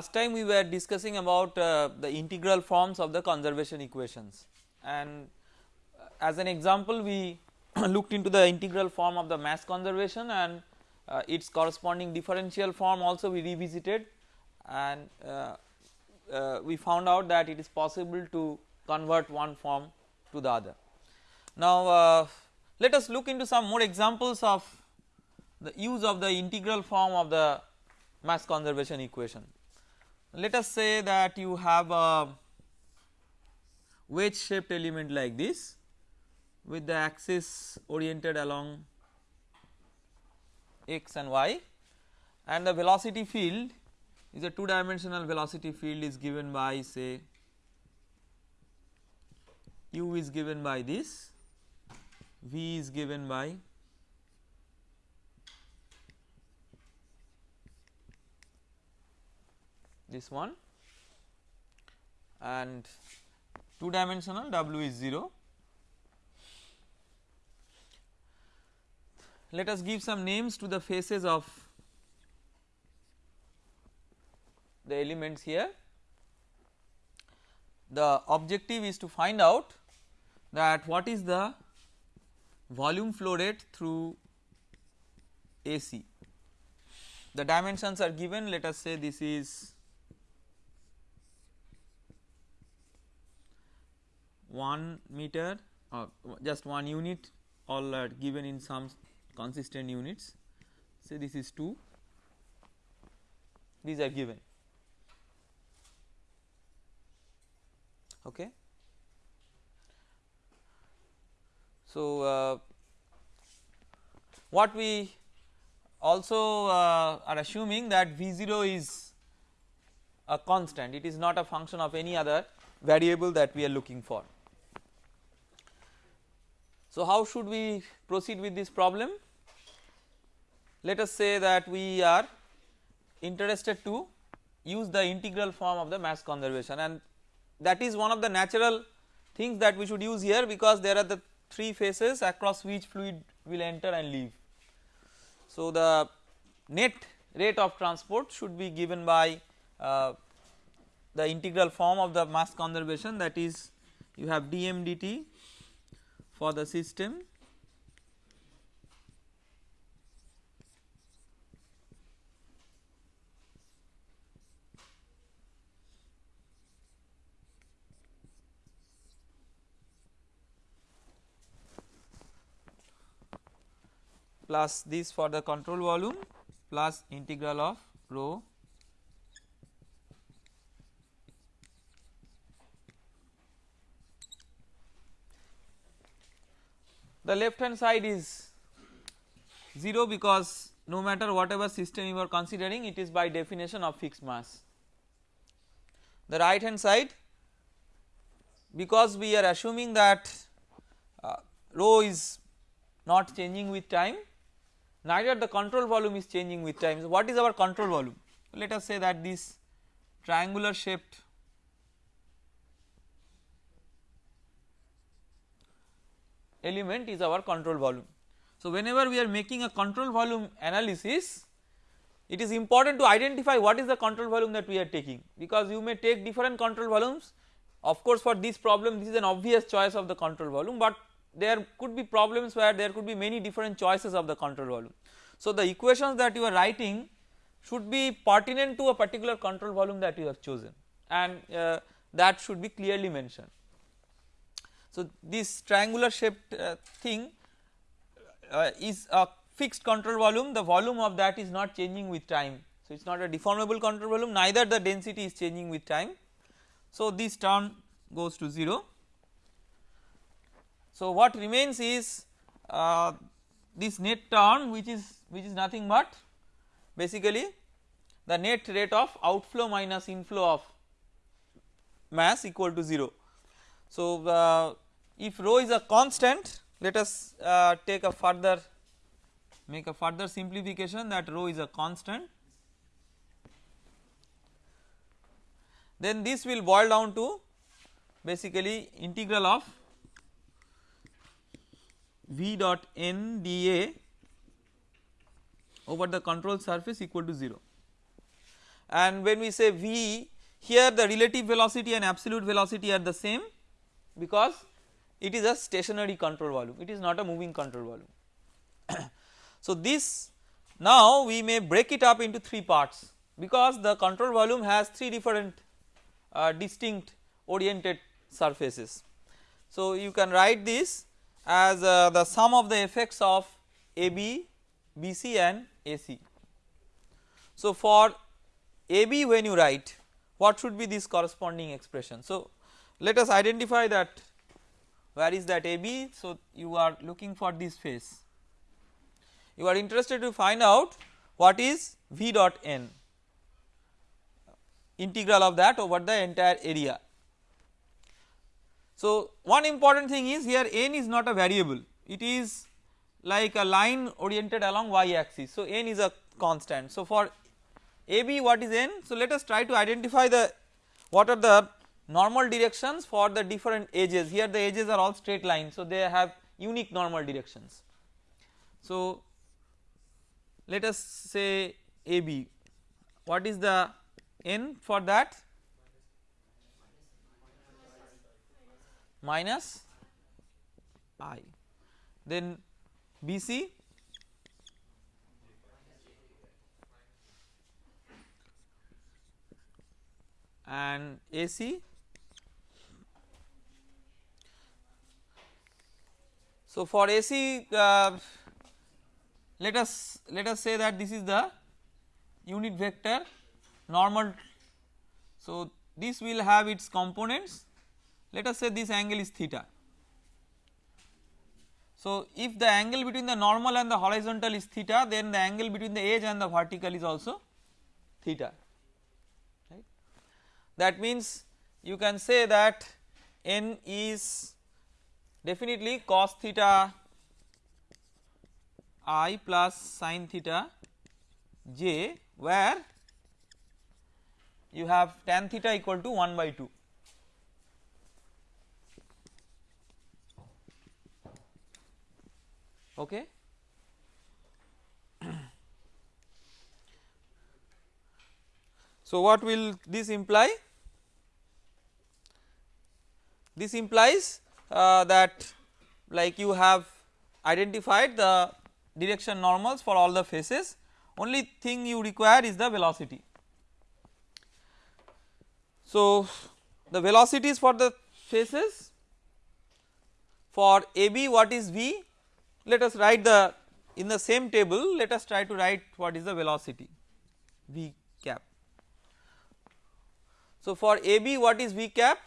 Last time we were discussing about uh, the integral forms of the conservation equations and uh, as an example we looked into the integral form of the mass conservation and uh, its corresponding differential form also we revisited and uh, uh, we found out that it is possible to convert one form to the other. Now uh, let us look into some more examples of the use of the integral form of the mass conservation equation. Let us say that you have a wedge shaped element like this with the axis oriented along x and y. And the velocity field is a two dimensional velocity field is given by say u is given by this, v is given by this one and 2 dimensional w is 0. Let us give some names to the faces of the elements here. The objective is to find out that what is the volume flow rate through AC. The dimensions are given let us say this is 1 meter or just 1 unit all are given in some consistent units. Say this is 2 these are given. Okay? So uh, what we also uh, are assuming that v0 is a constant. It is not a function of any other variable that we are looking for so, how should we proceed with this problem? Let us say that we are interested to use the integral form of the mass conservation and that is one of the natural things that we should use here because there are the three phases across which fluid will enter and leave. So, the net rate of transport should be given by uh, the integral form of the mass conservation that is you have dm dt for the system. Plus this for the control volume plus integral of rho the left hand side is 0 because no matter whatever system you are considering it is by definition of fixed mass. The right hand side because we are assuming that uh, rho is not changing with time neither the control volume is changing with time. So, what is our control volume? Let us say that this triangular shaped element is our control volume. So, whenever we are making a control volume analysis it is important to identify what is the control volume that we are taking because you may take different control volumes of course for this problem this is an obvious choice of the control volume but there could be problems where there could be many different choices of the control volume. So, the equations that you are writing should be pertinent to a particular control volume that you have chosen and uh, that should be clearly mentioned. So, this triangular shaped uh, thing uh, is a fixed control volume the volume of that is not changing with time. So, it is not a deformable control volume neither the density is changing with time. So, this term goes to 0. So, what remains is uh, this net term which is which is nothing but basically the net rate of outflow minus inflow of mass equal to 0. So, uh, if rho is a constant let us uh, take a further make a further simplification that rho is a constant. Then this will boil down to basically integral of v dot n dA over the control surface equal to 0 and when we say V here the relative velocity and absolute velocity are the same because it is a stationary control volume it is not a moving control volume. so this now we may break it up into 3 parts because the control volume has 3 different uh, distinct oriented surfaces. So you can write this as uh, the sum of the effects of AB, BC and AC. So for AB when you write what should be this corresponding expression. So let us identify that where is that AB. So you are looking for this face you are interested to find out what is V dot n integral of that over the entire area. So one important thing is here n is not a variable it is like a line oriented along y axis. So n is a constant. So for AB what is n? So let us try to identify the what are the normal directions for the different edges. Here the edges are all straight lines so they have unique normal directions. So let us say AB what is the n for that? Minus i then BC and AC. So for AC uh, let us let us say that this is the unit vector normal. So this will have its components let us say this angle is theta. So if the angle between the normal and the horizontal is theta then the angle between the edge and the vertical is also theta that means you can say that n is definitely cos theta i plus sin theta j where you have tan theta equal to 1 by 2 okay? So what will this imply? This implies Uh, that like you have identified the direction normals for all the faces only thing you require is the velocity. So the velocities for the faces for AB what is V let us write the in the same table let us try to write what is the velocity V cap. So for AB what is V cap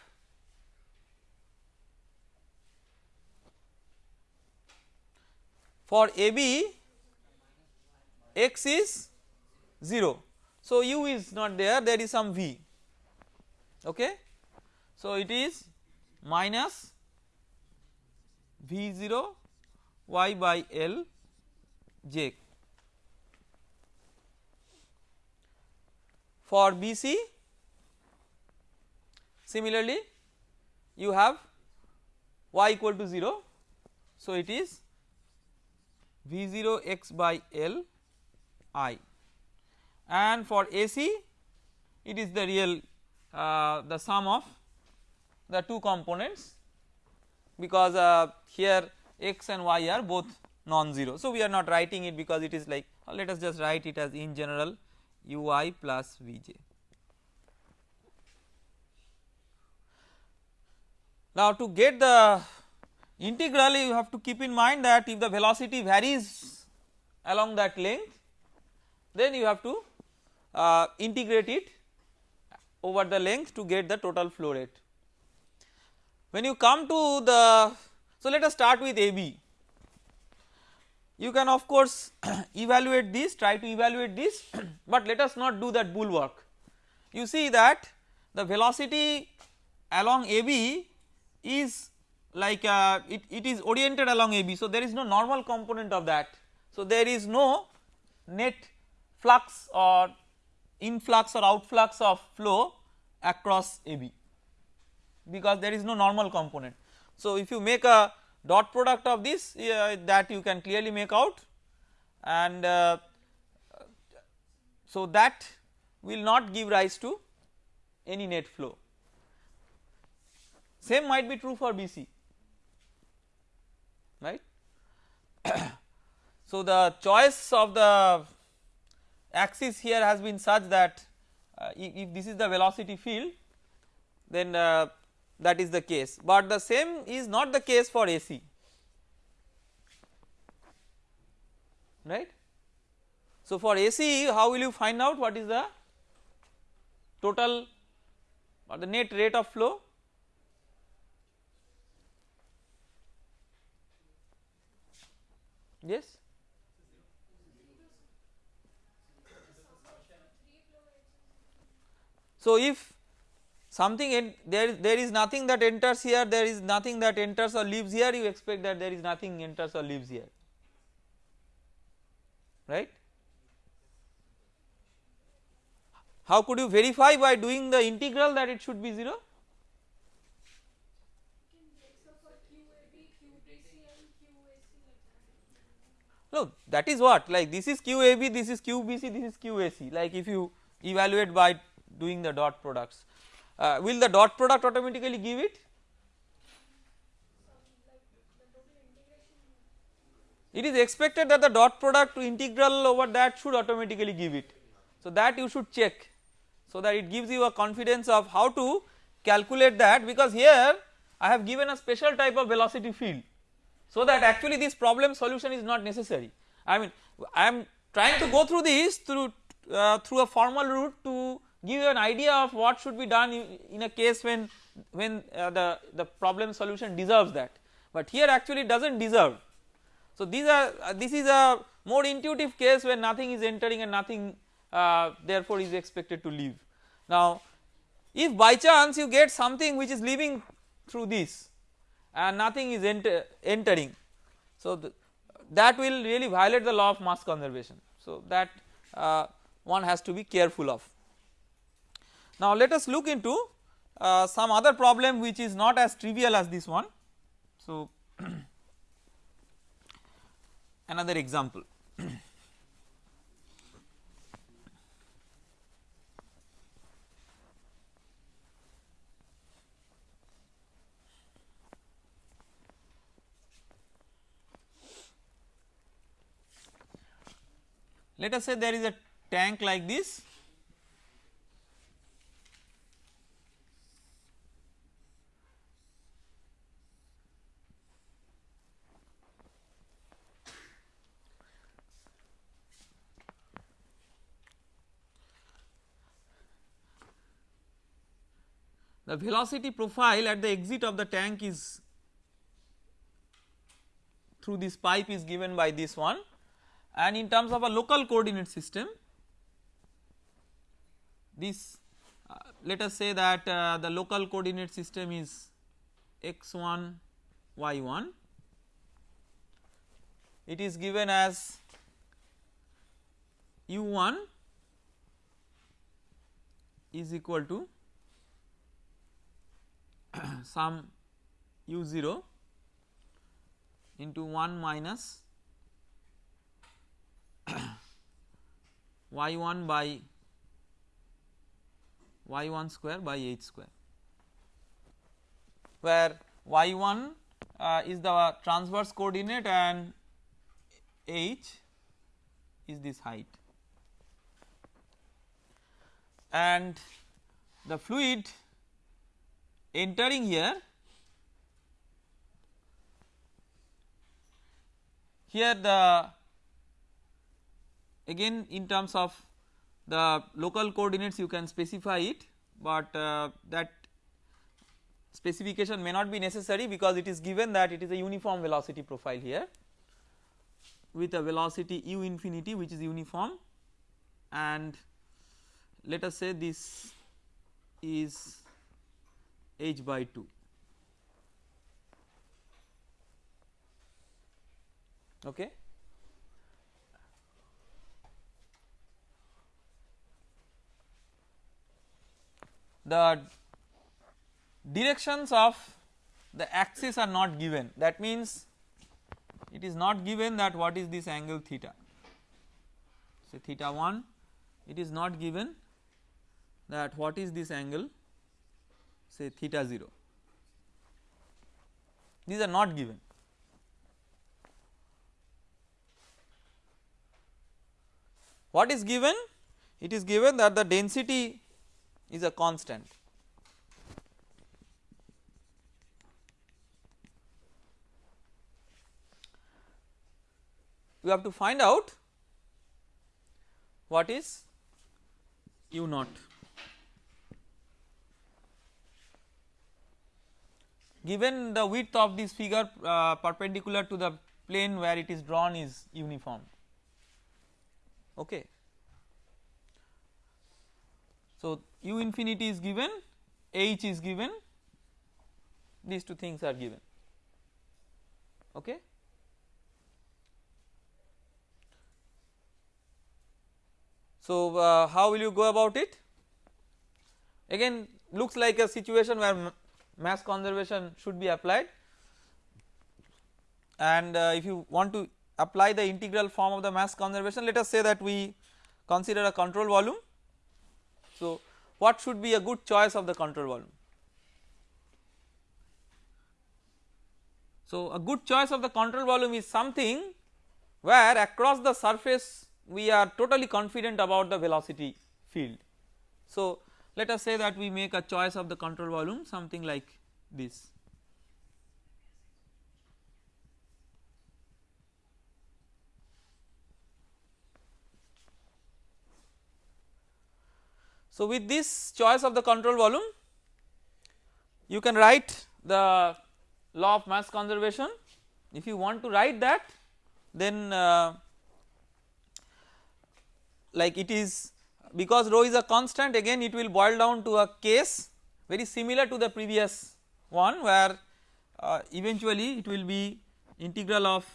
for AB x is 0 so u is not there there is some v. Okay? So it is minus v0 y by l j. For BC similarly you have y equal to 0 so it is V0 x by L I and for AC it is the real uh, the sum of the two components because uh, here x and y are both non-zero. So we are not writing it because it is like let us just write it as in general ui plus vj. Now to get the Integral you have to keep in mind that if the velocity varies along that length then you have to uh, integrate it over the length to get the total flow rate. When you come to the so let us start with AB you can of course evaluate this try to evaluate this but let us not do that bulwark. You see that the velocity along AB is like uh, it, it is oriented along AB. So, there is no normal component of that. So, there is no net flux or influx or outflux of flow across AB because there is no normal component. So, if you make a dot product of this uh, that you can clearly make out and uh, so that will not give rise to any net flow. Same might be true for BC right. so the choice of the axis here has been such that uh, if, this is the velocity field then uh, that is the case but the same is not the case for AC right. So for AC how will you find out what is the total or the net rate of flow yes. So if something there there is nothing that enters here there is nothing that enters or leaves here you expect that there is nothing enters or leaves here. Right? How could you verify by doing the integral that it should be 0 no that is what like this is QAB this is QBC this is QAC like if you evaluate by doing the dot products uh, will the dot product automatically give it? It is expected that the dot product integral over that should automatically give it. So that you should check so that it gives you a confidence of how to calculate that because here I have given a special type of velocity field so that actually this problem solution is not necessary. I mean I am trying to go through this through uh, through a formal route to give you an idea of what should be done in a case when when uh, the the problem solution deserves that but here actually does not deserve. So these are uh, this is a more intuitive case where nothing is entering and nothing uh, therefore is expected to leave. Now if by chance you get something which is leaving through this and nothing is enter, entering. So, the, that will really violate the law of mass conservation. So, that uh, one has to be careful of. Now, let us look into uh, some other problem which is not as trivial as this one. So, another example. Let us say there is a tank like this. The velocity profile at the exit of the tank is through this pipe is given by this one and in terms of a local coordinate system this uh, let us say that uh, the local coordinate system is x1 y1 it is given as u1 is equal to some u0 into 1 minus y 1 by y 1 square by h square where y 1 uh, is the transverse coordinate and h is this height. And the fluid entering here here the again in terms of the local coordinates you can specify it but uh, that specification may not be necessary because it is given that it is a uniform velocity profile here with a velocity u infinity which is uniform. And let us say this is h by 2 okay the directions of the axis are not given that means it is not given that what is this angle theta say theta 1 it is not given that what is this angle say theta 0 these are not given. What is given? It is given that the density is a constant. We have to find out what is u naught. given the width of this figure uh, perpendicular to the plane where it is drawn is uniform okay. So u infinity is given h is given these two things are given okay. So uh, how will you go about it again looks like a situation where mass conservation should be applied and uh, if you want to apply the integral form of the mass conservation let us say that we consider a control volume. So what should be a good choice of the control volume? So a good choice of the control volume is something where across the surface we are totally confident about the velocity field. So let us say that we make a choice of the control volume something like this. So with this choice of the control volume you can write the law of mass conservation. If you want to write that then uh, like it is because rho is a constant again it will boil down to a case very similar to the previous one where uh, eventually it will be integral of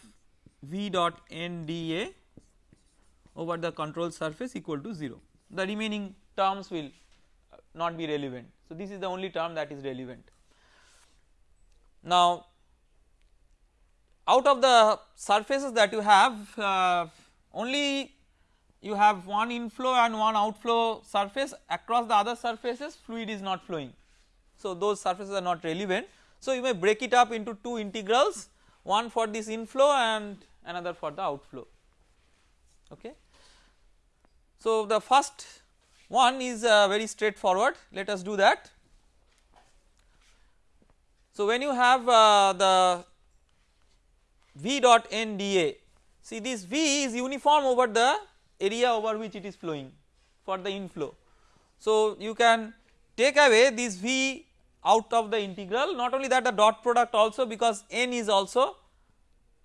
v dot n dA over the control surface equal to 0 the remaining terms will not be relevant. So this is the only term that is relevant. Now out of the surfaces that you have uh, only you have one inflow and one outflow surface across the other surfaces fluid is not flowing. So those surfaces are not relevant. So you may break it up into two integrals one for this inflow and another for the outflow okay. So the first one is uh, very straightforward let us do that. So when you have uh, the v dot n dA see this v is uniform over the area over which it is flowing for the inflow. So you can take away this V out of the integral not only that the dot product also because n is also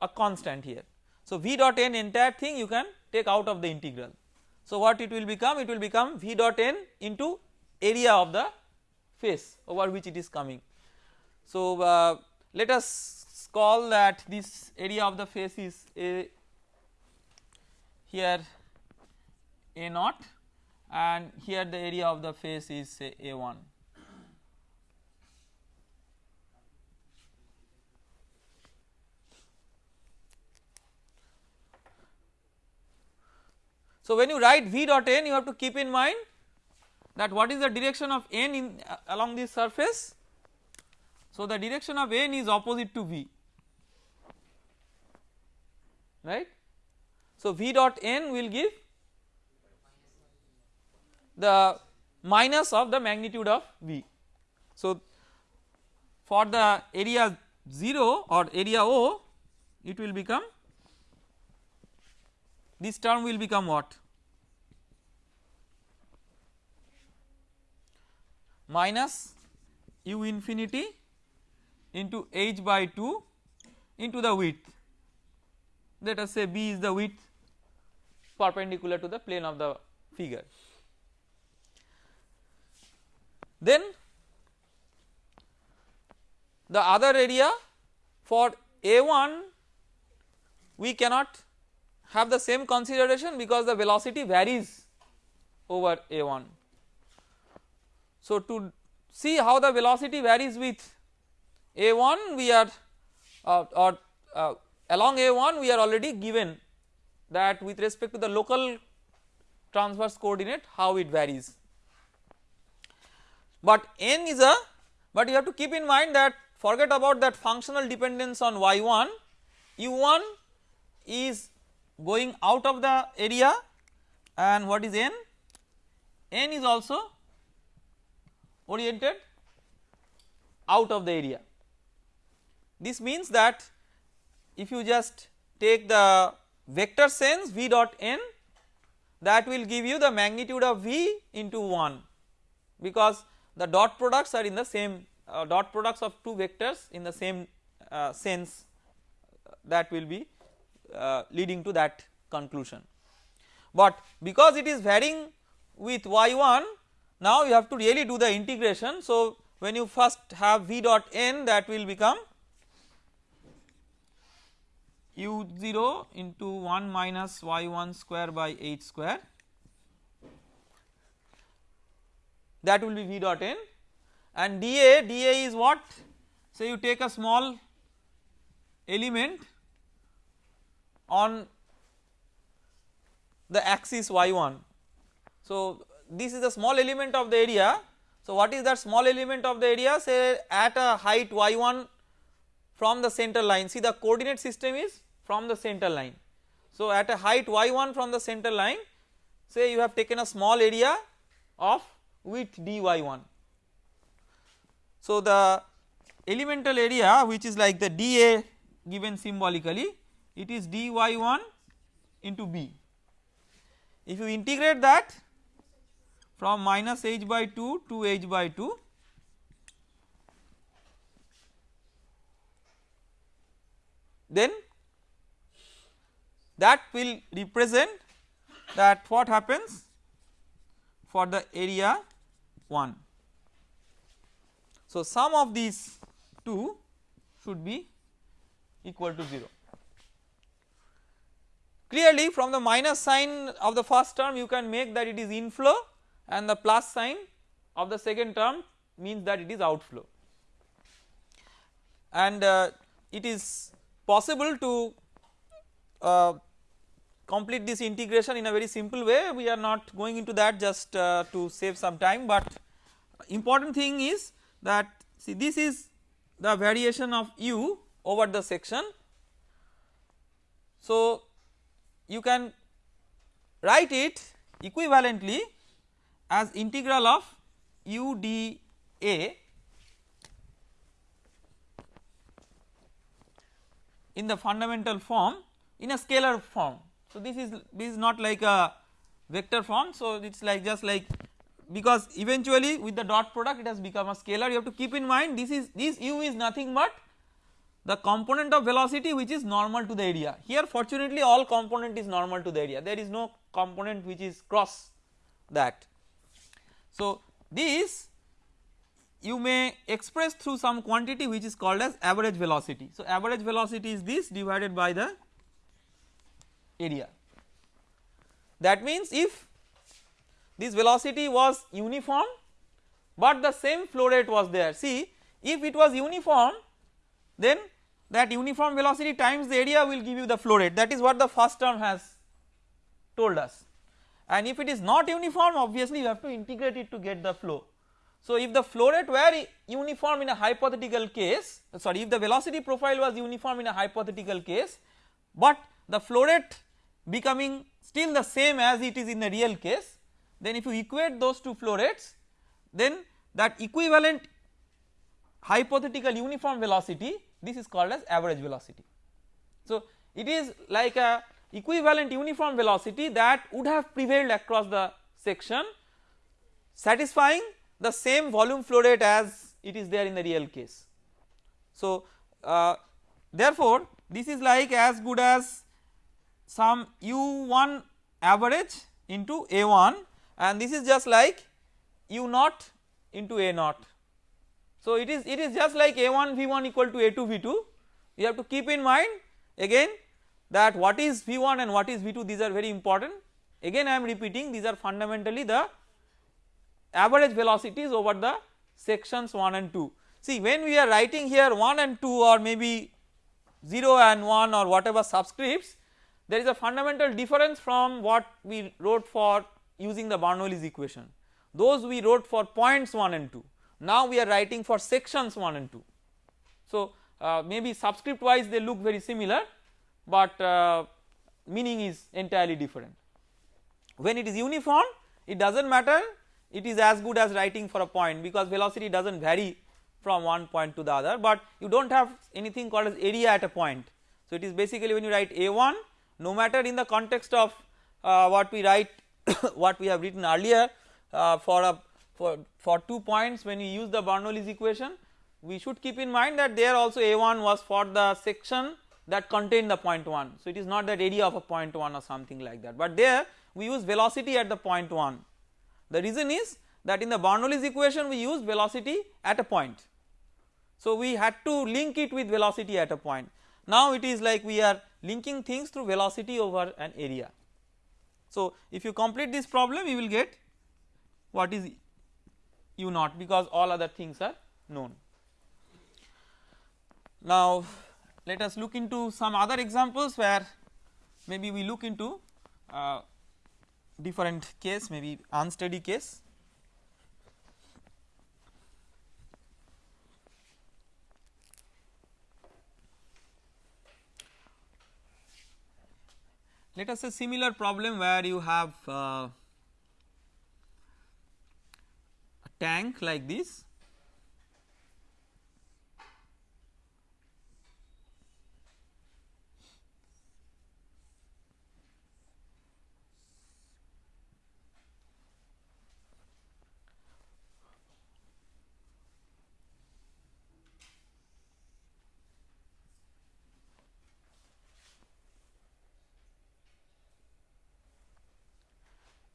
a constant here. So V dot n entire thing you can take out of the integral. So what it will become it will become V dot n into area of the face over which it is coming. So uh, let us call that this area of the face is a here a naught and here the area of the face is say A1. So when you write v dot n you have to keep in mind that what is the direction of n in uh, along this surface. So the direction of n is opposite to v right. So v dot n will give the minus of the magnitude of V. So for the area 0 or area O it will become this term will become what? Minus u infinity into h by 2 into the width. Let us say b is the width perpendicular to the plane of the figure. Then the other area for A1 we cannot have the same consideration because the velocity varies over A1. So to see how the velocity varies with A1 we are uh, or uh, along A1 we are already given that with respect to the local transverse coordinate how it varies but n is a but you have to keep in mind that forget about that functional dependence on y1 u1 is going out of the area and what is n? n is also oriented out of the area. This means that if you just take the vector sense v dot n that will give you the magnitude of v into 1 because the dot products are in the same uh, dot products of two vectors in the same uh, sense that will be uh, leading to that conclusion. But because it is varying with y1 now you have to really do the integration. So when you first have v dot n that will become u0 into 1 minus y1 square by h square that will be v dot n and dA, dA is what say you take a small element on the axis y1. So this is a small element of the area so what is that small element of the area say at a height y1 from the center line see the coordinate system is from the center line. So at a height y1 from the center line say you have taken a small area of width dy1. So the elemental area which is like the dA given symbolically it is dy1 into b. If you integrate that from minus h by 2 to h by 2 then that will represent that what happens for the area 1. So, sum of these two should be equal to 0. Clearly from the minus sign of the first term you can make that it is inflow and the plus sign of the second term means that it is outflow and uh, it is possible to uh, complete this integration in a very simple way we are not going into that just uh, to save some time but important thing is that see this is the variation of u over the section. So you can write it equivalently as integral of u d a in the fundamental form in a scalar form. So this is this is not like a vector form so it is like just like because eventually with the dot product it has become a scalar you have to keep in mind this is this u is nothing but the component of velocity which is normal to the area here fortunately all component is normal to the area there is no component which is cross that. So this you may express through some quantity which is called as average velocity. So average velocity is this divided by the area. That means if this velocity was uniform but the same flow rate was there see if it was uniform then that uniform velocity times the area will give you the flow rate that is what the first term has told us and if it is not uniform obviously you have to integrate it to get the flow. So if the flow rate were uniform in a hypothetical case sorry if the velocity profile was uniform in a hypothetical case but the flow rate becoming still the same as it is in the real case then if you equate those two flow rates then that equivalent hypothetical uniform velocity this is called as average velocity. So it is like a equivalent uniform velocity that would have prevailed across the section satisfying the same volume flow rate as it is there in the real case. So uh, therefore this is like as good as some u1 average into a1 and this is just like u naught into a naught. So it is it is just like a1 v1 equal to a2 v2 you have to keep in mind again that what is v1 and what is v2 these are very important. Again I am repeating these are fundamentally the average velocities over the sections 1 and 2. See when we are writing here 1 and 2 or maybe 0 and 1 or whatever subscripts there is a fundamental difference from what we wrote for using the Bernoulli's equation. Those we wrote for points 1 and 2 now we are writing for sections 1 and 2. So uh, maybe subscript wise they look very similar but uh, meaning is entirely different. When it is uniform it does not matter it is as good as writing for a point because velocity does not vary from one point to the other but you do not have anything called as area at a point. So it is basically when you write A1 no matter in the context of uh, what we write what we have written earlier uh, for a for, for 2 points when you use the Bernoulli's equation we should keep in mind that there also A1 was for the section that contained the point 1. So it is not that area of a point 1 or something like that but there we use velocity at the point 1. The reason is that in the Bernoulli's equation we use velocity at a point. So we had to link it with velocity at a point. Now it is like we are linking things through velocity over an area. So if you complete this problem you will get what is u naught because all other things are known. Now let us look into some other examples where maybe we look into uh, different case maybe unsteady case. Let us say similar problem where you have uh, a tank like this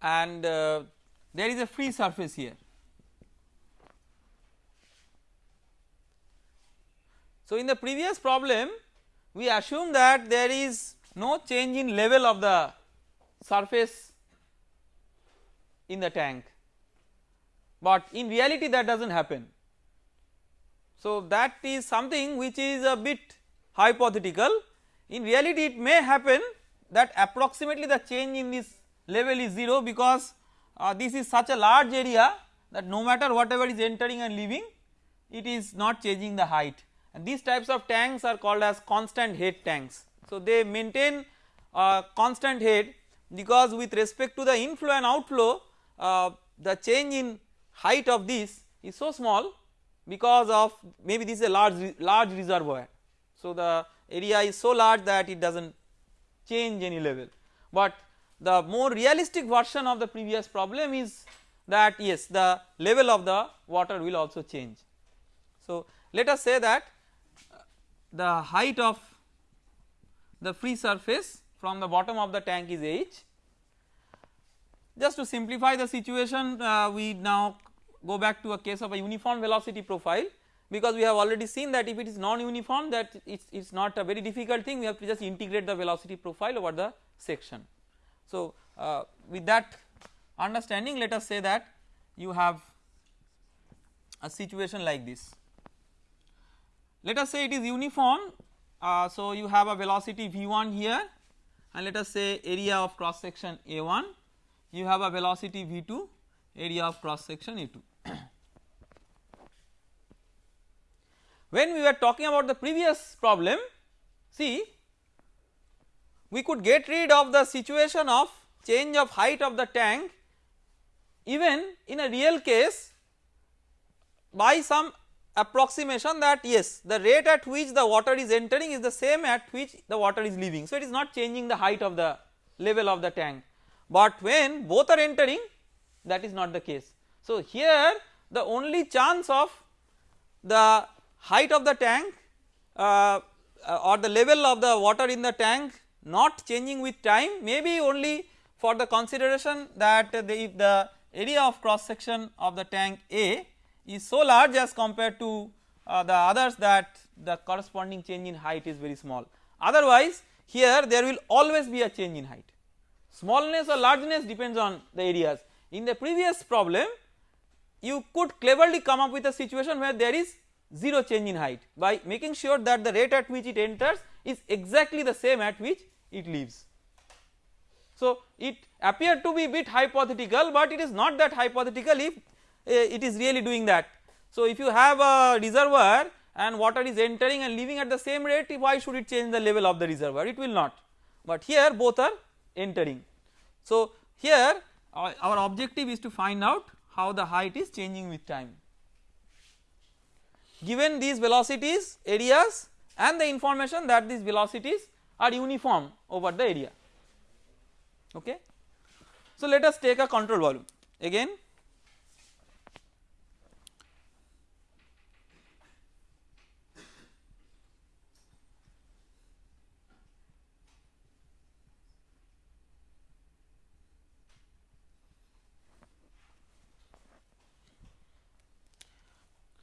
and uh, there is a free surface here. So, in the previous problem we assume that there is no change in level of the surface in the tank, but in reality that does not happen. So, that is something which is a bit hypothetical. In reality it may happen that approximately the change in this level is 0 because uh, this is such a large area that no matter whatever is entering and leaving it is not changing the height and these types of tanks are called as constant head tanks. So they maintain a constant head because with respect to the inflow and outflow uh, the change in height of this is so small because of maybe this is a large large reservoir. So the area is so large that it does not change any level but the more realistic version of the previous problem is that yes the level of the water will also change. So let us say that the height of the free surface from the bottom of the tank is h. Just to simplify the situation uh, we now go back to a case of a uniform velocity profile because we have already seen that if it is non-uniform that it is not a very difficult thing we have to just integrate the velocity profile over the section. So, uh, with that understanding let us say that you have a situation like this. Let us say it is uniform, uh, so you have a velocity v1 here and let us say area of cross section a1, you have a velocity v2 area of cross section a2. when we were talking about the previous problem see we could get rid of the situation of change of height of the tank even in a real case by some approximation that yes the rate at which the water is entering is the same at which the water is leaving. So it is not changing the height of the level of the tank but when both are entering that is not the case. So here the only chance of the height of the tank uh, or the level of the water in the tank not changing with time maybe only for the consideration that the, if the area of cross section of the tank A is so large as compared to uh, the others that the corresponding change in height is very small. Otherwise here there will always be a change in height smallness or largeness depends on the areas. In the previous problem you could cleverly come up with a situation where there is 0 change in height by making sure that the rate at which it enters is exactly the same at which it leaves. So it appeared to be bit hypothetical but it is not that hypothetical if Uh, it is really doing that So if you have a reservoir and water is entering and leaving at the same rate why should it change the level of the reservoir it will not but here both are entering. So here our, our objective is to find out how the height is changing with time. Given these velocities areas and the information that these velocities are uniform over the area okay. So let us take a control volume again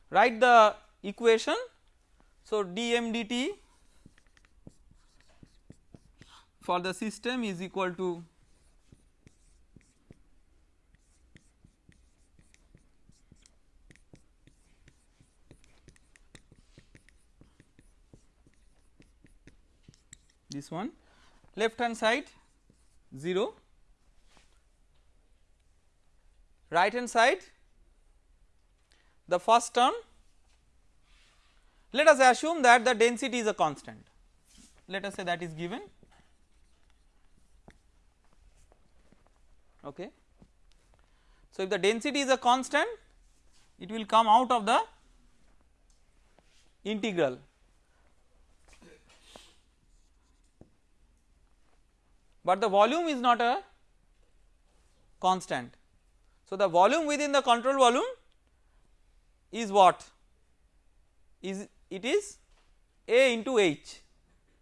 write the equation. So, dm dt for the system is equal to this one left hand side 0 right hand side the first term let us assume that the density is a constant let us say that is given okay. So if the density is a constant it will come out of the integral but the volume is not a constant. So the volume within the control volume is what? Is it is A into H.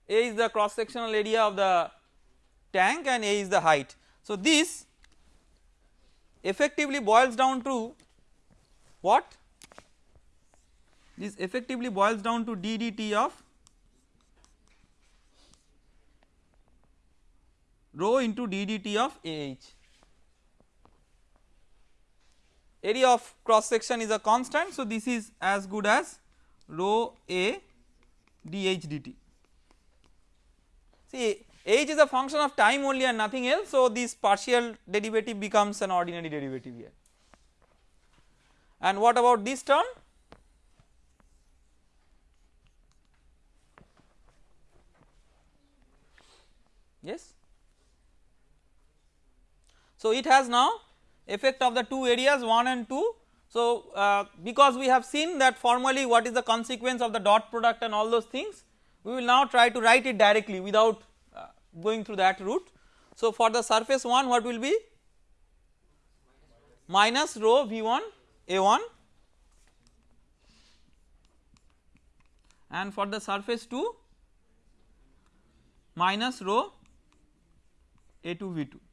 A is the cross sectional area of the tank and A is the height. So this effectively boils down to what? This effectively boils down to ddt of rho into ddt of AH area of cross section is a constant. So, this is as good as rho a dh dt. See h is a function of time only and nothing else. So, this partial derivative becomes an ordinary derivative here. And what about this term? Yes. So, it has now effect of the two areas 1 and 2. So, uh, because we have seen that formally what is the consequence of the dot product and all those things we will now try to write it directly without uh, going through that route. So, for the surface 1 what will be minus rho V1 A1 and for the surface 2 minus rho A2 V2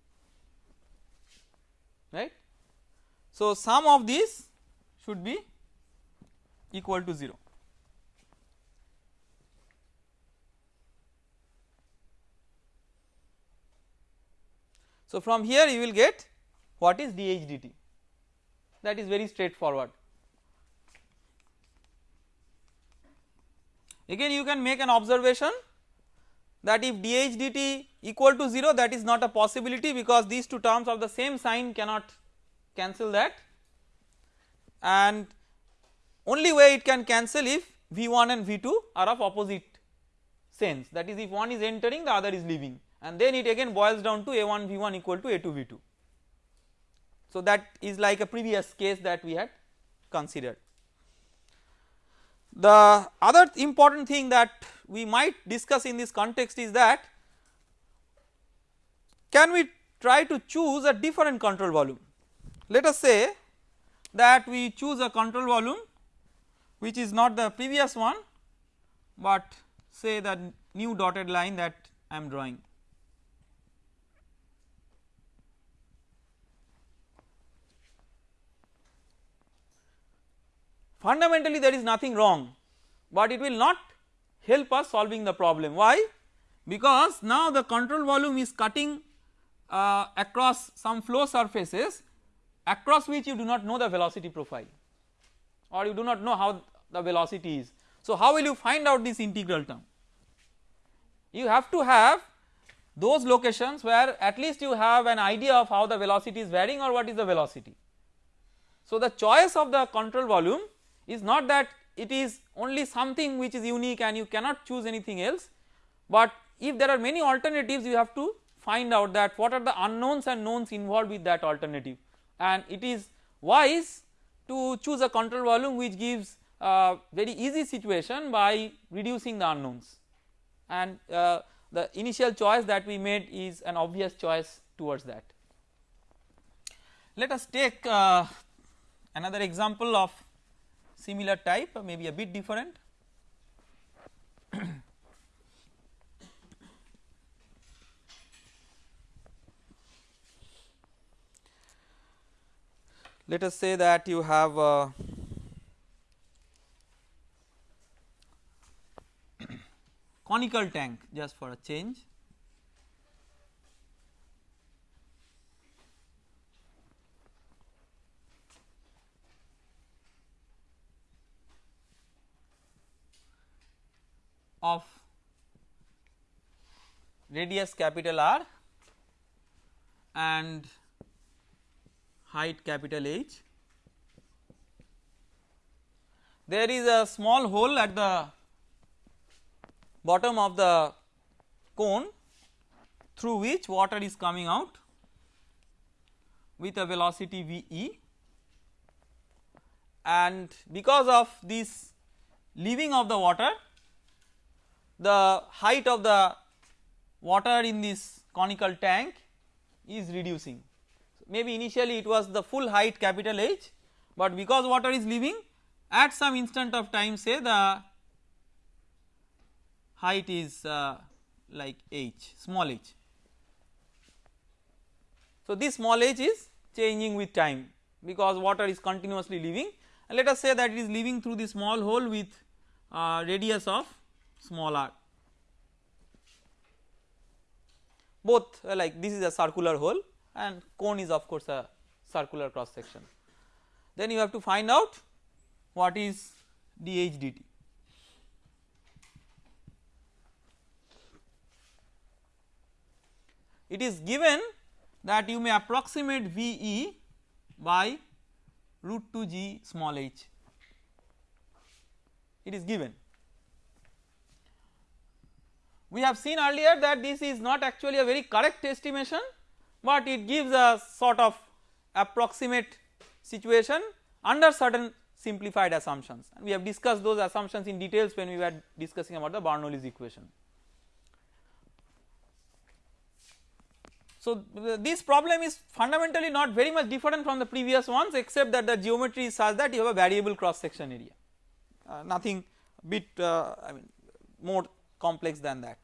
right. So, sum of these should be equal to 0. So, from here you will get what is dH dt that is very straightforward. Again you can make an observation that if dH dt equal to 0 that is not a possibility because these two terms of the same sign cannot cancel that and only way it can cancel if V1 and V2 are of opposite sense that is if one is entering the other is leaving and then it again boils down to A1 V1 equal to A2 V2. So that is like a previous case that we had considered. The other important thing that we might discuss in this context is that can we try to choose a different control volume. Let us say that we choose a control volume which is not the previous one but say the new dotted line that I am drawing. Fundamentally there is nothing wrong but it will not help us solving the problem. Why? Because now the control volume is cutting uh, across some flow surfaces across which you do not know the velocity profile or you do not know how the velocity is. So how will you find out this integral term? You have to have those locations where at least you have an idea of how the velocity is varying or what is the velocity. So the choice of the control volume is not that it is only something which is unique and you cannot choose anything else, but if there are many alternatives you have to find out that what are the unknowns and knowns involved with that alternative and it is wise to choose a control volume which gives a very easy situation by reducing the unknowns and uh, the initial choice that we made is an obvious choice towards that. Let us take uh, another example of similar type maybe a bit different. Let us say that you have uh, conical tank just for a change of radius capital R and height capital H. There is a small hole at the bottom of the cone through which water is coming out with a velocity V e and because of this leaving of the water the height of the water in this conical tank is reducing. So Maybe initially it was the full height capital H, but because water is leaving at some instant of time say the height is uh, like h small h. So, this small h is changing with time because water is continuously leaving and let us say that it is leaving through the small hole with uh, radius of small r. Both uh, like this is a circular hole and cone is of course a circular cross section. Then you have to find out what is dH dt. It is given that you may approximate VE by root 2 g small h, it is given we have seen earlier that this is not actually a very correct estimation, but it gives a sort of approximate situation under certain simplified assumptions and we have discussed those assumptions in details when we were discussing about the Bernoulli's equation. So, this problem is fundamentally not very much different from the previous ones except that the geometry is such that you have a variable cross section area uh, nothing bit uh, I mean more complex than that.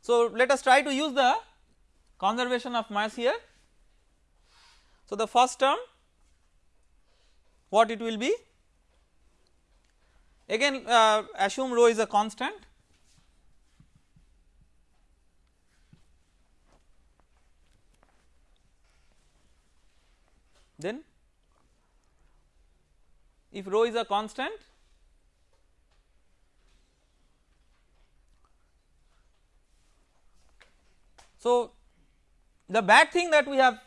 So, let us try to use the conservation of mass here. So, the first term what it will be again uh, assume rho is a constant then if rho is a constant So, the bad thing that we have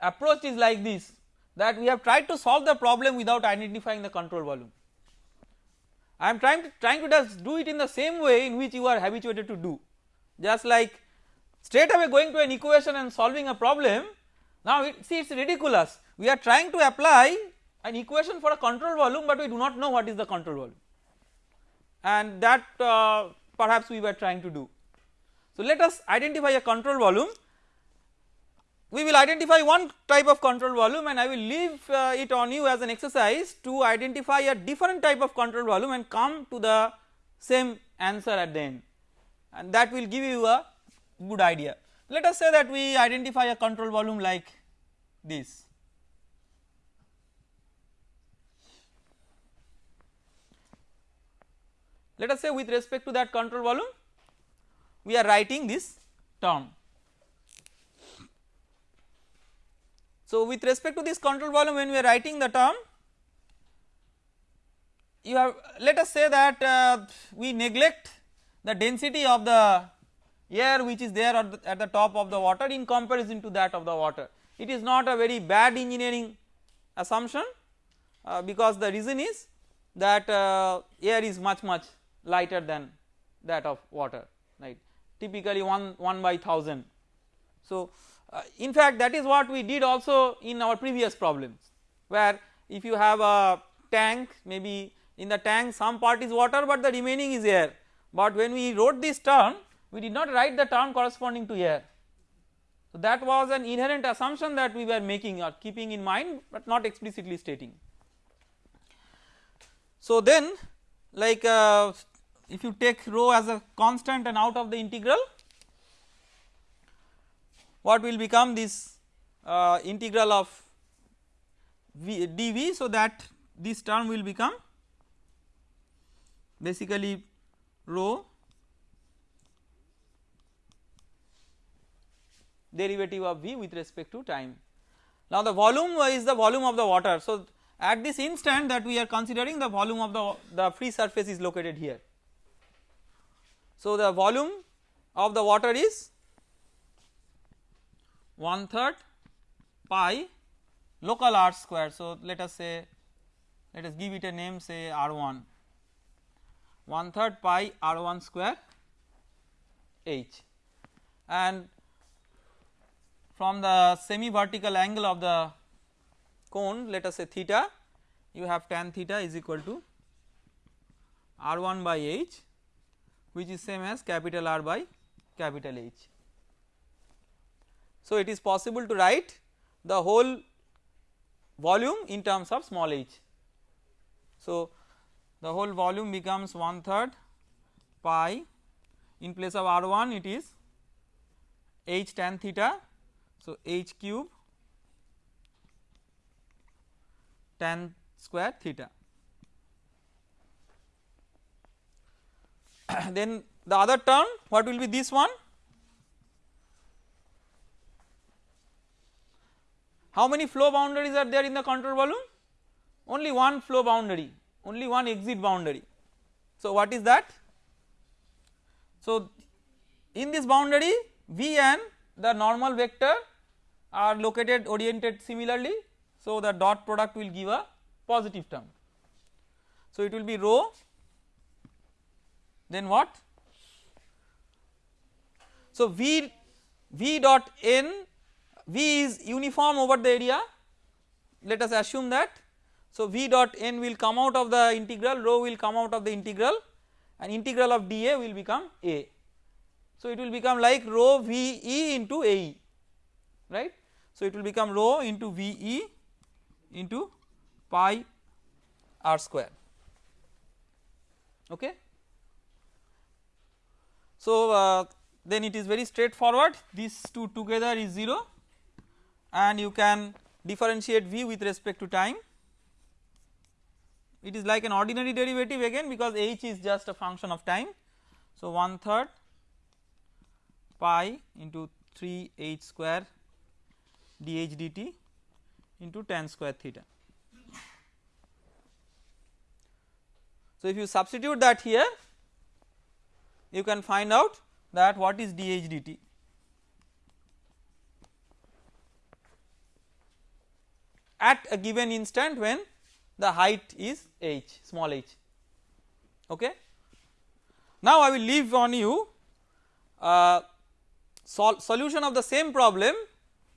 approached is like this that we have tried to solve the problem without identifying the control volume. I am trying to trying to just do it in the same way in which you are habituated to do just like straight away going to an equation and solving a problem now it, see it is ridiculous we are trying to apply an equation for a control volume but we do not know what is the control volume and that uh, perhaps we were trying to do. So, let us identify a control volume we will identify one type of control volume and I will leave uh, it on you as an exercise to identify a different type of control volume and come to the same answer at the end and that will give you a good idea. Let us say that we identify a control volume like this. Let us say with respect to that control volume we are writing this term. So, with respect to this control volume when we are writing the term you have let us say that uh, we neglect the density of the air which is there at the, at the top of the water in comparison to that of the water. It is not a very bad engineering assumption uh, because the reason is that uh, air is much much lighter than that of water right typically 1 1 by 1000. So uh, in fact that is what we did also in our previous problems where if you have a tank maybe in the tank some part is water but the remaining is air but when we wrote this term we did not write the term corresponding to air. So that was an inherent assumption that we were making or keeping in mind but not explicitly stating. So then like uh, if you take rho as a constant and out of the integral what will become this uh, integral of v, dv so that this term will become basically rho derivative of v with respect to time. Now the volume is the volume of the water. So at this instant that we are considering the volume of the, the free surface is located here. So the volume of the water is one third pi local r square. So let us say let us give it a name say r1 one. Third pi r1 square h. And from the semi vertical angle of the cone let us say theta you have tan theta is equal to r1 by h which is same as capital R by capital H. So it is possible to write the whole volume in terms of small h. So the whole volume becomes one third pi in place of R1 it is h tan theta. So h cube tan square theta. then the other term what will be this one? How many flow boundaries are there in the control volume? Only one flow boundary only one exit boundary. So what is that? So in this boundary v and the normal vector are located oriented similarly. So the dot product will give a positive term. So it will be rho then what so v v dot n v is uniform over the area let us assume that so v dot n will come out of the integral rho will come out of the integral and integral of dA will become A. So it will become like rho VE into AE right. So it will become rho into VE into pi r square okay. So uh, then it is very straightforward these two together is 0 and you can differentiate v with respect to time it is like an ordinary derivative again because h is just a function of time. So one third pi into 3 h square dh dt into tan square theta. So if you substitute that here you can find out that what is dH dt. at a given instant when the height is h small h okay. Now I will leave on you uh, sol solution of the same problem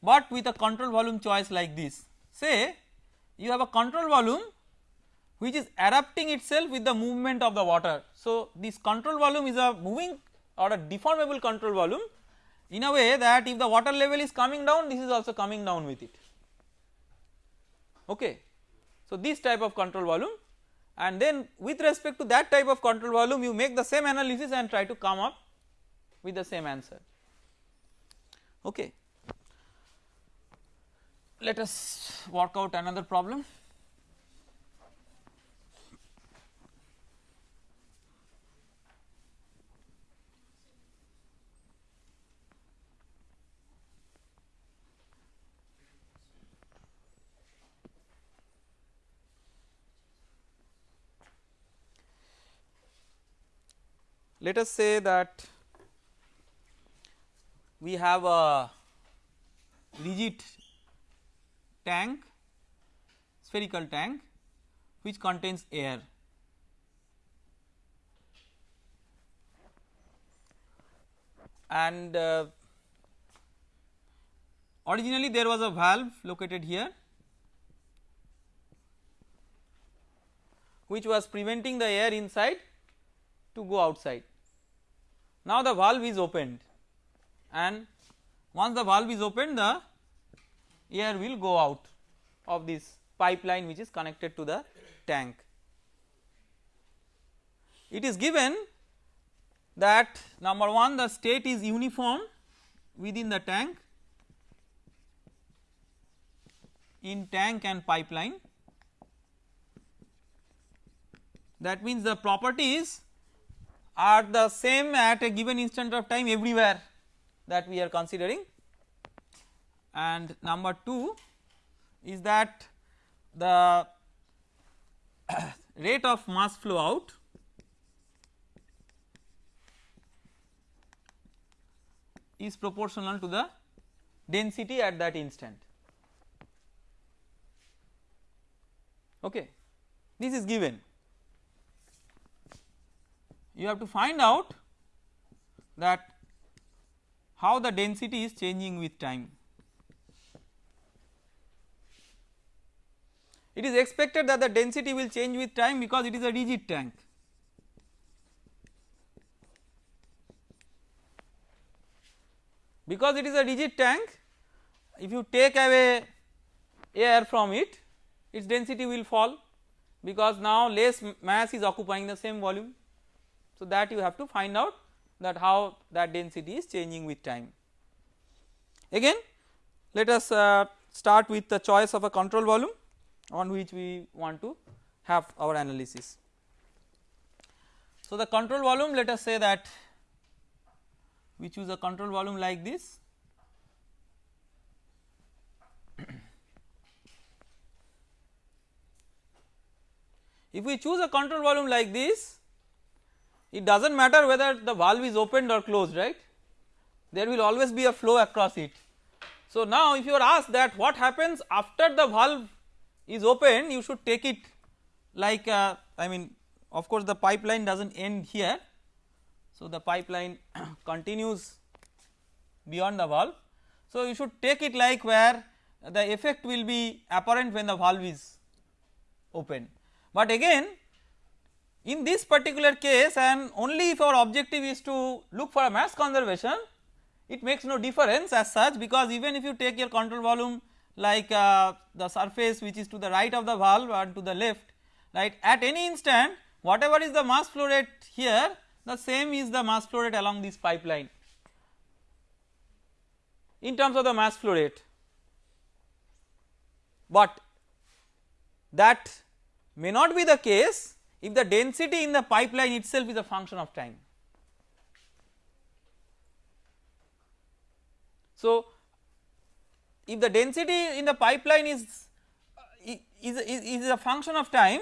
but with a control volume choice like this say you have a control volume which is adapting itself with the movement of the water. So this control volume is a moving or a deformable control volume in a way that if the water level is coming down this is also coming down with it okay. So this type of control volume and then with respect to that type of control volume you make the same analysis and try to come up with the same answer okay. Let us work out another problem. Let us say that we have a rigid tank spherical tank which contains air. And uh, originally there was a valve located here which was preventing the air inside to go outside. Now the valve is opened and once the valve is opened the air will go out of this pipeline which is connected to the tank. It is given that number 1 the state is uniform within the tank in tank and pipeline that means the properties are the same at a given instant of time everywhere that we are considering and number 2 is that the rate of mass flow out is proportional to the density at that instant. Okay. This is given. You have to find out that how the density is changing with time. It is expected that the density will change with time because it is a rigid tank. Because it is a rigid tank if you take away air from it its density will fall because now less mass is occupying the same volume. So that you have to find out that how that density is changing with time. Again let us uh, start with the choice of a control volume on which we want to have our analysis. So the control volume let us say that we choose a control volume like this If we choose a control volume like this it does not matter whether the valve is opened or closed right there will always be a flow across it. So now if you are asked that what happens after the valve is open you should take it like uh, I mean of course the pipeline does not end here. So the pipeline continues beyond the valve. So you should take it like where the effect will be apparent when the valve is open. But again in this particular case and only if our objective is to look for a mass conservation it makes no difference as such because even if you take your control volume like uh, the surface which is to the right of the valve and to the left right at any instant whatever is the mass flow rate here the same is the mass flow rate along this pipeline. In terms of the mass flow rate. But that may not be the case if the density in the pipeline itself is a function of time. So, if the density in the pipeline is is, is, is a function of time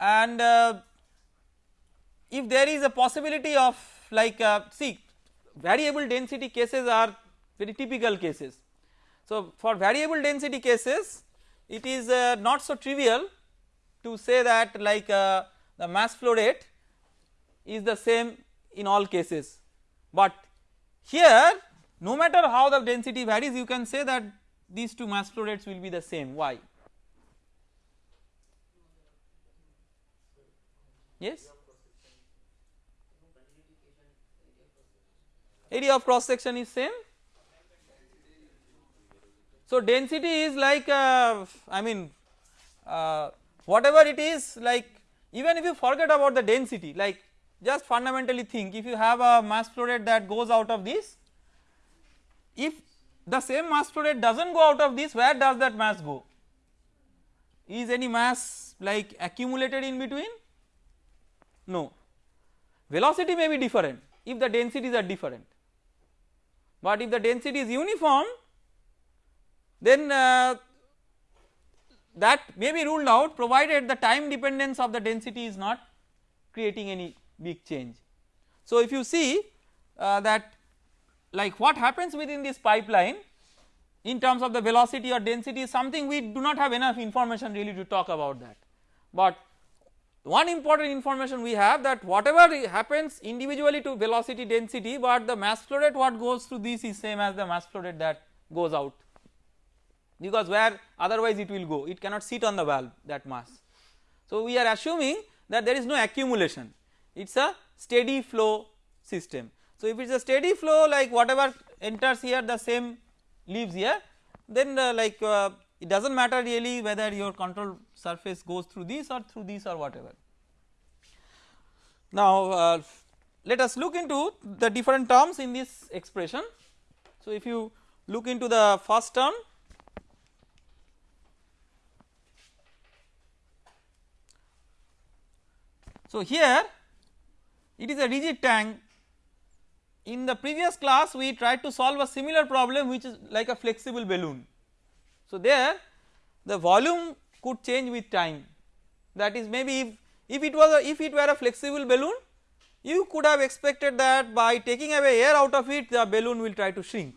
and uh, if there is a possibility of like uh, see variable density cases are very typical cases. So, for variable density cases it is uh, not so trivial to say that like uh, the mass flow rate is the same in all cases, but here no matter how the density varies you can say that these two mass flow rates will be the same. Why? Yes? Area of cross section is same? So density is like uh, I mean uh, whatever it is like even if you forget about the density like just fundamentally think if you have a mass flow rate that goes out of this if the same mass flow rate does not go out of this where does that mass go? Is any mass like accumulated in between? No. Velocity may be different if the densities are different. But if the density is uniform then uh, that may be ruled out provided the time dependence of the density is not creating any big change. So if you see uh, that like what happens within this pipeline in terms of the velocity or density is something we do not have enough information really to talk about that. but one important information we have that whatever happens individually to velocity density but the mass flow rate what goes through this is same as the mass flow rate that goes out because where otherwise it will go it cannot sit on the valve that mass. So we are assuming that there is no accumulation it is a steady flow system. So if it is a steady flow like whatever enters here the same leaves here then uh, like uh, it does not matter really whether your control surface goes through this or through this or whatever. Now uh, let us look into the different terms in this expression. So if you look into the first term So here it is a rigid tank in the previous class we tried to solve a similar problem which is like a flexible balloon. So there the volume could change with time that is maybe if, if it was a, if it were a flexible balloon you could have expected that by taking away air out of it the balloon will try to shrink.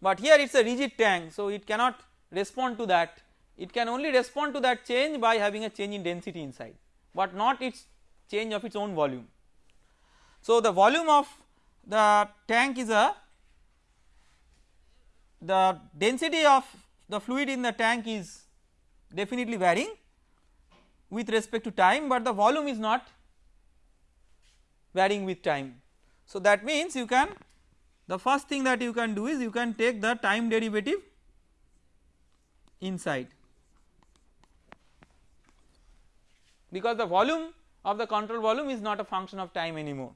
But here it is a rigid tank so it cannot respond to that it can only respond to that change by having a change in density inside but not its change of its own volume. So the volume of the tank is a the density of the fluid in the tank is definitely varying with respect to time but the volume is not varying with time. So that means you can the first thing that you can do is you can take the time derivative inside because the volume of the control volume is not a function of time anymore.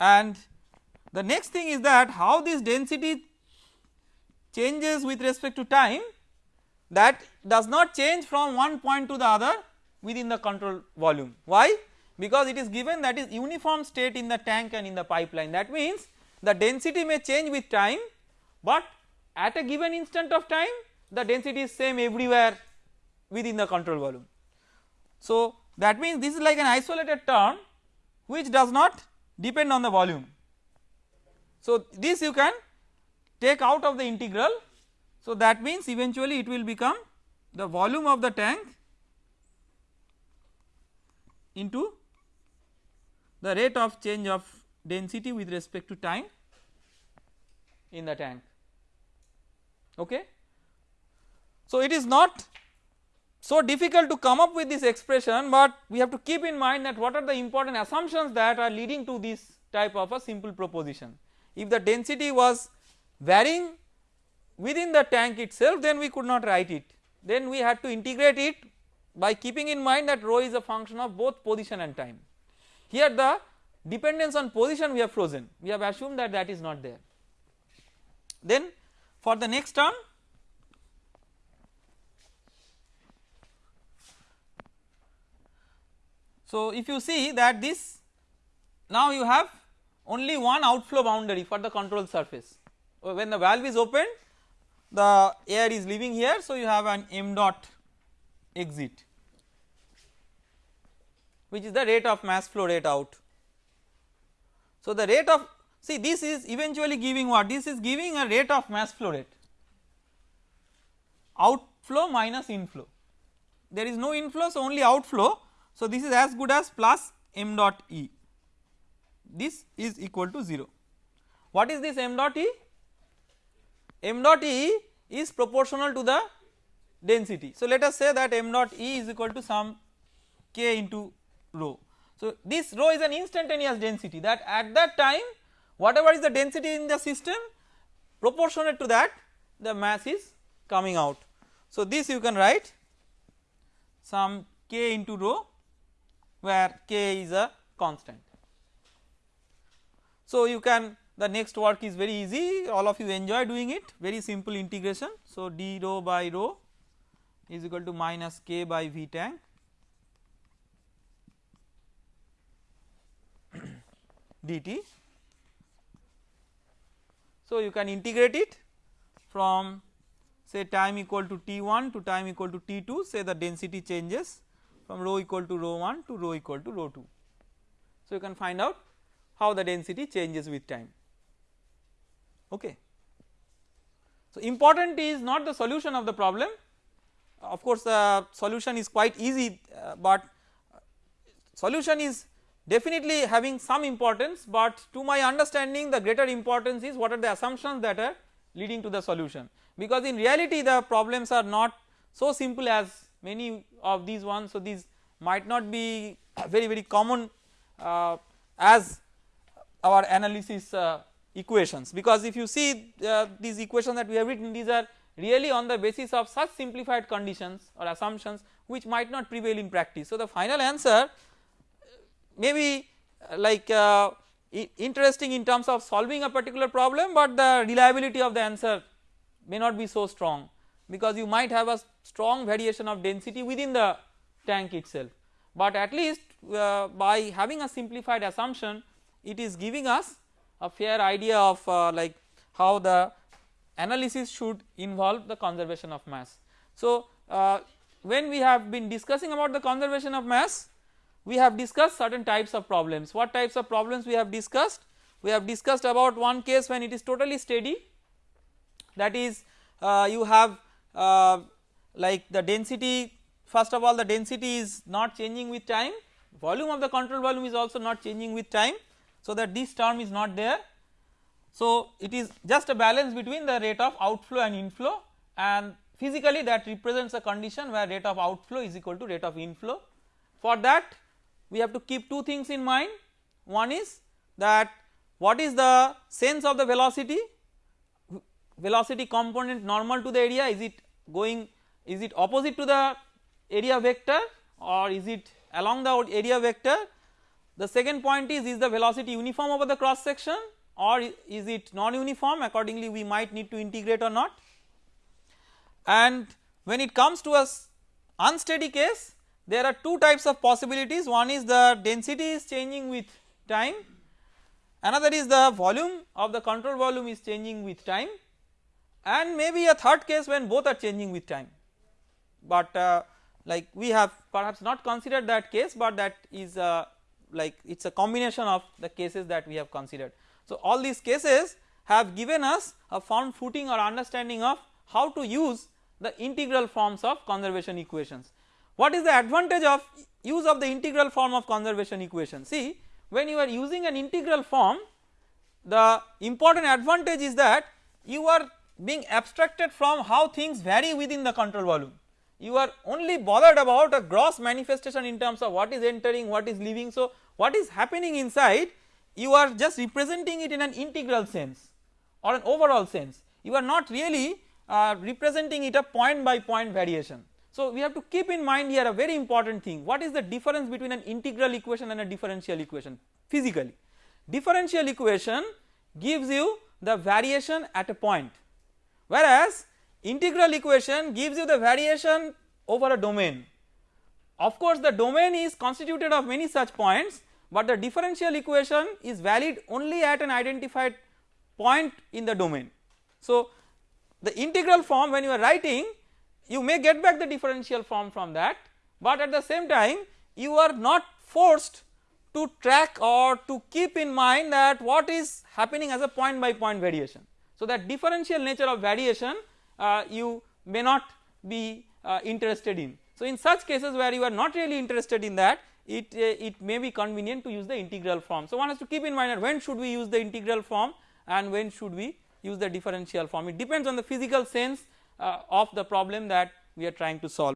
And the next thing is that how this density changes with respect to time that does not change from one point to the other within the control volume. Why? Because it is given that is uniform state in the tank and in the pipeline that means the density may change with time but at a given instant of time the density is same everywhere within the control volume. So that means this is like an isolated term which does not depend on the volume. So this you can take out of the integral so that means eventually it will become the volume of the tank into the rate of change of density with respect to time in the tank okay. So it is not so difficult to come up with this expression but we have to keep in mind that what are the important assumptions that are leading to this type of a simple proposition. If the density was varying within the tank itself then we could not write it then we had to integrate it by keeping in mind that rho is a function of both position and time. Here the dependence on position we have frozen we have assumed that that is not there. Then for the next term so if you see that this now you have only one outflow boundary for the control surface when the valve is open the air is leaving here so you have an m dot exit which is the rate of mass flow rate out. So the rate of See this is eventually giving what? This is giving a rate of mass flow rate outflow minus inflow there is no inflow so only outflow so this is as good as plus m dot E this is equal to 0. What is this m dot E? m dot E is proportional to the density. So let us say that m dot E is equal to some k into rho. So this rho is an instantaneous density that at that time whatever is the density in the system proportionate to that the mass is coming out. So this you can write some k into rho where k is a constant. So you can the next work is very easy all of you enjoy doing it very simple integration. So d rho by rho is equal to minus k by v tank dt so, you can integrate it from say time equal to T1 to time equal to T2 say the density changes from rho equal to rho 1 to rho equal to rho 2. So, you can find out how the density changes with time okay. So important is not the solution of the problem of course the solution is quite easy uh, but solution is definitely having some importance but to my understanding the greater importance is what are the assumptions that are leading to the solution. Because in reality the problems are not so simple as many of these ones. So these might not be very very common uh, as our analysis uh, equations. Because if you see uh, these equations that we have written these are really on the basis of such simplified conditions or assumptions which might not prevail in practice. So the final answer may be uh, like uh, interesting in terms of solving a particular problem but the reliability of the answer may not be so strong because you might have a strong variation of density within the tank itself but at least uh, by having a simplified assumption it is giving us a fair idea of uh, like how the analysis should involve the conservation of mass. So uh, when we have been discussing about the conservation of mass we have discussed certain types of problems. What types of problems we have discussed? We have discussed about one case when it is totally steady that is uh, you have uh, like the density first of all the density is not changing with time volume of the control volume is also not changing with time so that this term is not there. So it is just a balance between the rate of outflow and inflow and physically that represents a condition where rate of outflow is equal to rate of inflow. For that we have to keep two things in mind. One is that what is the sense of the velocity? Velocity component normal to the area is it going is it opposite to the area vector or is it along the area vector? The second point is is the velocity uniform over the cross section or is it non-uniform? Accordingly we might need to integrate or not. And when it comes to a unsteady case there are two types of possibilities one is the density is changing with time another is the volume of the control volume is changing with time and maybe a third case when both are changing with time but uh, like we have perhaps not considered that case but that is uh, like it is a combination of the cases that we have considered. So all these cases have given us a firm footing or understanding of how to use the integral forms of conservation equations. What is the advantage of use of the integral form of conservation equation? See when you are using an integral form the important advantage is that you are being abstracted from how things vary within the control volume you are only bothered about a gross manifestation in terms of what is entering what is leaving so what is happening inside you are just representing it in an integral sense or an overall sense you are not really uh, representing it a point by point variation. So we have to keep in mind here a very important thing. What is the difference between an integral equation and a differential equation? Physically. Differential equation gives you the variation at a point whereas integral equation gives you the variation over a domain. Of course the domain is constituted of many such points but the differential equation is valid only at an identified point in the domain. So the integral form when you are writing you may get back the differential form from that but at the same time you are not forced to track or to keep in mind that what is happening as a point by point variation. So that differential nature of variation uh, you may not be uh, interested in. So in such cases where you are not really interested in that it, uh, it may be convenient to use the integral form. So one has to keep in mind that when should we use the integral form and when should we use the differential form it depends on the physical sense uh, of the problem that we are trying to solve.